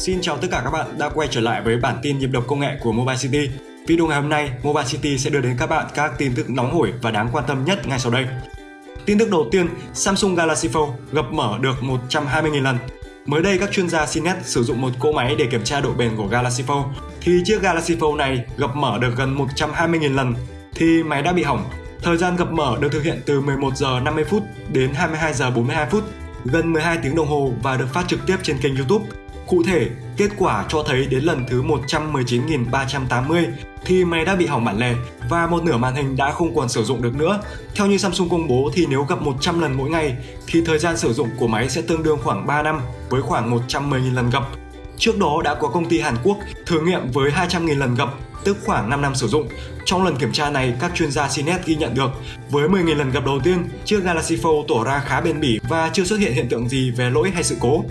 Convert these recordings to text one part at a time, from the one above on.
Xin chào tất cả các bạn đã quay trở lại với bản tin nhịp đập công nghệ của Mobile City. Video ngày hôm nay, Mobile City sẽ đưa đến các bạn các tin tức nóng hổi và đáng quan tâm nhất ngay sau đây. Tin tức đầu tiên, Samsung Galaxy Fold gập mở được 120.000 lần. Mới đây các chuyên gia CNET sử dụng một cỗ máy để kiểm tra độ bền của Galaxy Fold thì chiếc Galaxy Fold này gập mở được gần 120.000 lần thì máy đã bị hỏng. Thời gian gập mở được thực hiện từ 11 giờ 50 phút đến 22 giờ 42 phút, gần 12 tiếng đồng hồ và được phát trực tiếp trên kênh YouTube. Cụ thể, kết quả cho thấy đến lần thứ 119.380 thì máy đã bị hỏng bản lề và một nửa màn hình đã không còn sử dụng được nữa. Theo như Samsung công bố thì nếu gặp 100 lần mỗi ngày thì thời gian sử dụng của máy sẽ tương đương khoảng 3 năm với khoảng 110.000 lần gặp. Trước đó đã có công ty Hàn Quốc thử nghiệm với 200.000 lần gặp, tức khoảng 5 năm sử dụng. Trong lần kiểm tra này, các chuyên gia CNET ghi nhận được với 10.000 lần gặp đầu tiên, chiếc Galaxy Fold tỏ ra khá bền bỉ và chưa xuất hiện hiện tượng gì về lỗi hay sự cố.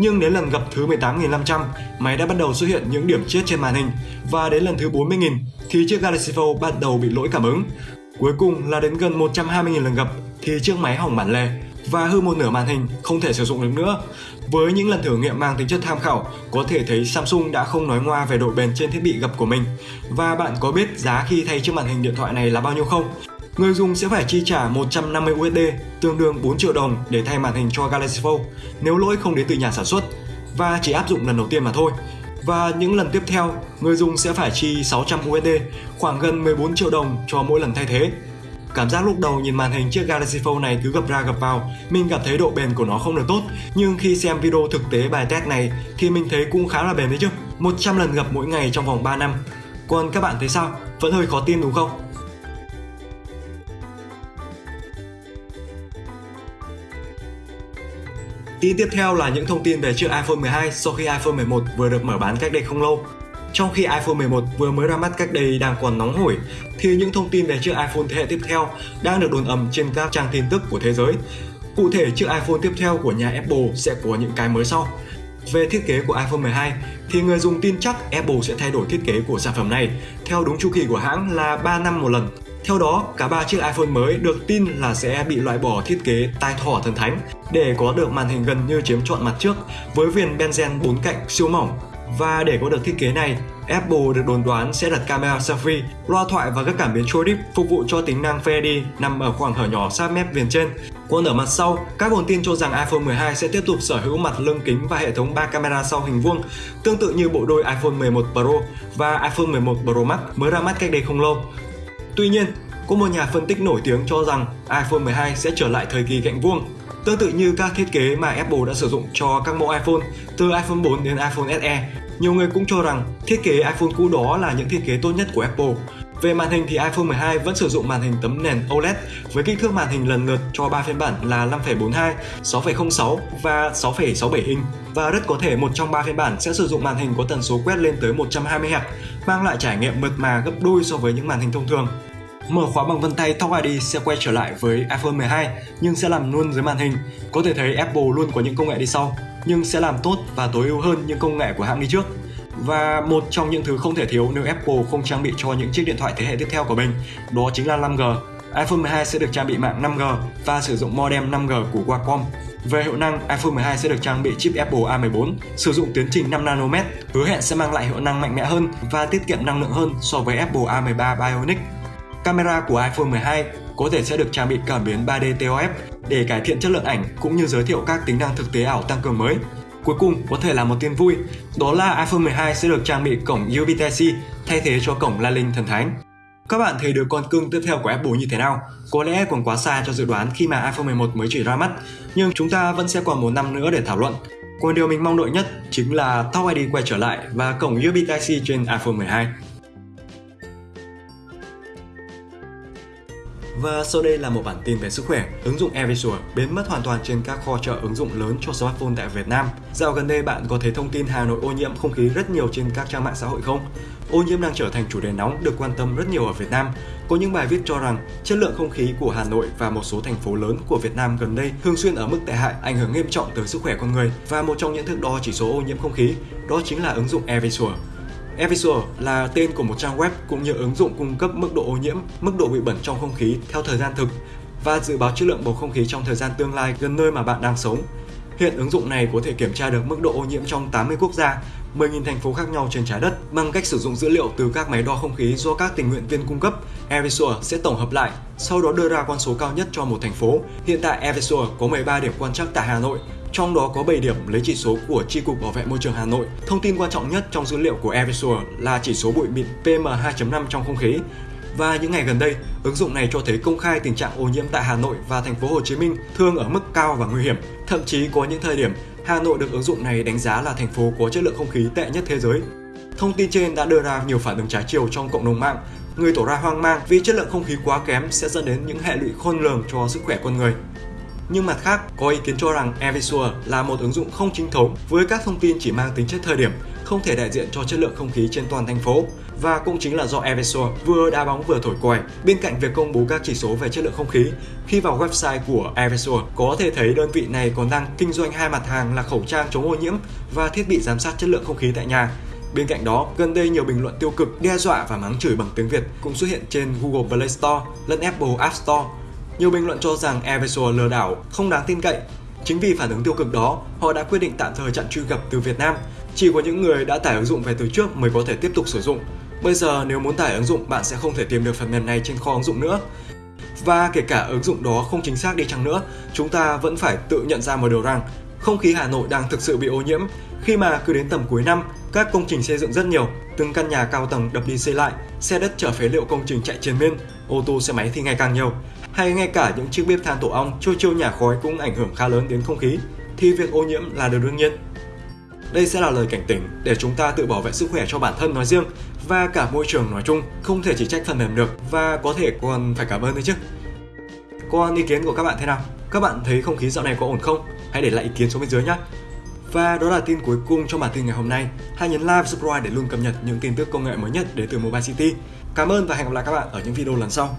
Nhưng đến lần gặp thứ 18.500, máy đã bắt đầu xuất hiện những điểm chết trên màn hình và đến lần thứ 40.000 thì chiếc Galaxy Fold bắt đầu bị lỗi cảm ứng. Cuối cùng là đến gần 120.000 lần gặp thì chiếc máy hỏng bản lề và hư một nửa màn hình không thể sử dụng được nữa. Với những lần thử nghiệm mang tính chất tham khảo, có thể thấy Samsung đã không nói ngoa về độ bền trên thiết bị gập của mình. Và bạn có biết giá khi thay chiếc màn hình điện thoại này là bao nhiêu không? Người dùng sẽ phải chi trả 150 USD, tương đương 4 triệu đồng để thay màn hình cho Galaxy Fold nếu lỗi không đến từ nhà sản xuất và chỉ áp dụng lần đầu tiên mà thôi. Và những lần tiếp theo, người dùng sẽ phải chi 600 USD, khoảng gần 14 triệu đồng cho mỗi lần thay thế. Cảm giác lúc đầu nhìn màn hình chiếc Galaxy Fold này cứ gập ra gập vào, mình cảm thấy độ bền của nó không được tốt. Nhưng khi xem video thực tế bài test này thì mình thấy cũng khá là bền đấy chứ. 100 lần gập mỗi ngày trong vòng 3 năm. Còn các bạn thấy sao? Vẫn hơi khó tin đúng không? Tin tiếp theo là những thông tin về chiếc iPhone 12 sau khi iPhone 11 vừa được mở bán cách đây không lâu. Trong khi iPhone 11 vừa mới ra mắt cách đây đang còn nóng hổi, thì những thông tin về chiếc iPhone thế hệ tiếp theo đang được đồn ầm trên các trang tin tức của thế giới. Cụ thể, chiếc iPhone tiếp theo của nhà Apple sẽ có những cái mới sau. Về thiết kế của iPhone 12 thì người dùng tin chắc Apple sẽ thay đổi thiết kế của sản phẩm này theo đúng chu kỳ của hãng là 3 năm một lần. Theo đó, cả ba chiếc iPhone mới được tin là sẽ bị loại bỏ thiết kế tai thỏ thần thánh để có được màn hình gần như chiếm trọn mặt trước với viền benzen bốn cạnh siêu mỏng. Và để có được thiết kế này, Apple được đồn đoán sẽ đặt camera selfie, loa thoại và các cảm biến trôi deep phục vụ cho tính năng Face ID nằm ở khoảng hở nhỏ sát mép viền trên. Còn ở mặt sau, các nguồn tin cho rằng iPhone 12 sẽ tiếp tục sở hữu mặt lưng kính và hệ thống 3 camera sau hình vuông, tương tự như bộ đôi iPhone 11 Pro và iPhone 11 Pro Max mới ra mắt cách đây không lâu. Tuy nhiên, có một nhà phân tích nổi tiếng cho rằng iPhone 12 sẽ trở lại thời kỳ gạnh vuông, tương tự như các thiết kế mà Apple đã sử dụng cho các mẫu iPhone từ iPhone 4 đến iPhone SE. Nhiều người cũng cho rằng thiết kế iPhone cũ đó là những thiết kế tốt nhất của Apple. Về màn hình thì iPhone 12 vẫn sử dụng màn hình tấm nền OLED với kích thước màn hình lần lượt cho 3 phiên bản là 5.42, 6.06 và 6.67 inch và rất có thể một trong 3 phiên bản sẽ sử dụng màn hình có tần số quét lên tới 120 Hz, mang lại trải nghiệm mượt mà gấp đôi so với những màn hình thông thường. Mở khóa bằng vân tay Touch ID sẽ quay trở lại với iPhone 12 nhưng sẽ làm luôn dưới màn hình. Có thể thấy Apple luôn có những công nghệ đi sau nhưng sẽ làm tốt và tối ưu hơn những công nghệ của hãng đi trước. Và một trong những thứ không thể thiếu nếu Apple không trang bị cho những chiếc điện thoại thế hệ tiếp theo của mình, đó chính là 5G. iPhone 12 sẽ được trang bị mạng 5G và sử dụng modem 5G của Qualcomm. Về hiệu năng, iPhone 12 sẽ được trang bị chip Apple A14, sử dụng tiến trình 5 nanomet, hứa hẹn sẽ mang lại hiệu năng mạnh mẽ hơn và tiết kiệm năng lượng hơn so với Apple A13 Bionic. Camera của iPhone 12 có thể sẽ được trang bị cảm biến 3D TOF để cải thiện chất lượng ảnh cũng như giới thiệu các tính năng thực tế ảo tăng cường mới. Cuối cùng có thể là một tin vui, đó là iPhone 12 sẽ được trang bị cổng USB Type-C thay thế cho cổng Lightning thần thánh. Các bạn thấy đứa con cưng tiếp theo của Apple như thế nào? Có lẽ còn quá xa cho dự đoán khi mà iPhone 11 mới chỉ ra mắt, nhưng chúng ta vẫn sẽ còn một năm nữa để thảo luận. Còn điều mình mong đợi nhất chính là Touch ID quay trở lại và cổng USB Type-C trên iPhone 12. Và sau đây là một bản tin về sức khỏe. Ứng dụng AirVisual biến mất hoàn toàn trên các kho chợ ứng dụng lớn cho smartphone tại Việt Nam. Dạo gần đây bạn có thấy thông tin Hà Nội ô nhiễm không khí rất nhiều trên các trang mạng xã hội không? Ô nhiễm đang trở thành chủ đề nóng được quan tâm rất nhiều ở Việt Nam. Có những bài viết cho rằng chất lượng không khí của Hà Nội và một số thành phố lớn của Việt Nam gần đây thường xuyên ở mức tệ hại, ảnh hưởng nghiêm trọng tới sức khỏe con người. Và một trong những thước đo chỉ số ô nhiễm không khí đó chính là ứng dụng AirVisual. AirVisual là tên của một trang web cũng như ứng dụng cung cấp mức độ ô nhiễm, mức độ bụi bẩn trong không khí theo thời gian thực và dự báo chất lượng bầu không khí trong thời gian tương lai gần nơi mà bạn đang sống. Hiện ứng dụng này có thể kiểm tra được mức độ ô nhiễm trong 80 quốc gia, 10.000 thành phố khác nhau trên trái đất. Bằng cách sử dụng dữ liệu từ các máy đo không khí do các tình nguyện viên cung cấp, Airvisual sẽ tổng hợp lại, sau đó đưa ra con số cao nhất cho một thành phố. Hiện tại Airvisual có 13 điểm quan trắc tại Hà Nội, trong đó có 7 điểm lấy chỉ số của tri cục Bảo vệ môi trường Hà Nội. Thông tin quan trọng nhất trong dữ liệu của Airvisual là chỉ số bụi mịn PM2.5 trong không khí. Và những ngày gần đây, ứng dụng này cho thấy công khai tình trạng ô nhiễm tại Hà Nội và thành phố Hồ Chí Minh thường ở mức cao và nguy hiểm. Thậm chí có những thời điểm Hà Nội được ứng dụng này đánh giá là thành phố có chất lượng không khí tệ nhất thế giới. Thông tin trên đã đưa ra nhiều phản ứng trái chiều trong cộng đồng mạng. Người tỏ ra hoang mang vì chất lượng không khí quá kém sẽ dẫn đến những hệ lụy khôn lường cho sức khỏe con người. Nhưng mặt khác, có ý kiến cho rằng Airvisual là một ứng dụng không chính thống với các thông tin chỉ mang tính chất thời điểm, không thể đại diện cho chất lượng không khí trên toàn thành phố. Và cũng chính là do Airvisual vừa đá bóng vừa thổi còi, bên cạnh việc công bố các chỉ số về chất lượng không khí, khi vào website của Airvisual có thể thấy đơn vị này còn đang kinh doanh hai mặt hàng là khẩu trang chống ô nhiễm và thiết bị giám sát chất lượng không khí tại nhà. Bên cạnh đó, gần đây nhiều bình luận tiêu cực, đe dọa và mắng chửi bằng tiếng Việt cũng xuất hiện trên Google Play Store lẫn Apple App Store nhiều bình luận cho rằng Airvisual lừa đảo, không đáng tin cậy. Chính vì phản ứng tiêu cực đó, họ đã quyết định tạm thời chặn truy cập từ Việt Nam. Chỉ có những người đã tải ứng dụng về từ trước mới có thể tiếp tục sử dụng. Bây giờ nếu muốn tải ứng dụng, bạn sẽ không thể tìm được phần mềm này trên kho ứng dụng nữa. Và kể cả ứng dụng đó không chính xác đi chăng nữa, chúng ta vẫn phải tự nhận ra một điều rằng không khí Hà Nội đang thực sự bị ô nhiễm khi mà cứ đến tầm cuối năm, các công trình xây dựng rất nhiều, từng căn nhà cao tầng đập đi xây lại, xe đất chở phế liệu công trình chạy trên miên, ô tô xe máy thì ngày càng nhiều hay ngay cả những chiếc bếp than tổ ong trôi trôi nhà khói cũng ảnh hưởng khá lớn đến không khí, thì việc ô nhiễm là điều đương nhiên. Đây sẽ là lời cảnh tỉnh để chúng ta tự bảo vệ sức khỏe cho bản thân nói riêng và cả môi trường nói chung, không thể chỉ trách phần mềm được và có thể còn phải cảm ơn đấy chứ. Còn ý kiến của các bạn thế nào? Các bạn thấy không khí dạo này có ổn không? Hãy để lại ý kiến xuống bên dưới nhé. Và đó là tin cuối cùng trong bản tin ngày hôm nay. Hãy nhấn like và subscribe để luôn cập nhật những tin tức công nghệ mới nhất đến từ Mobile City. Cảm ơn và hẹn gặp lại các bạn ở những video lần sau.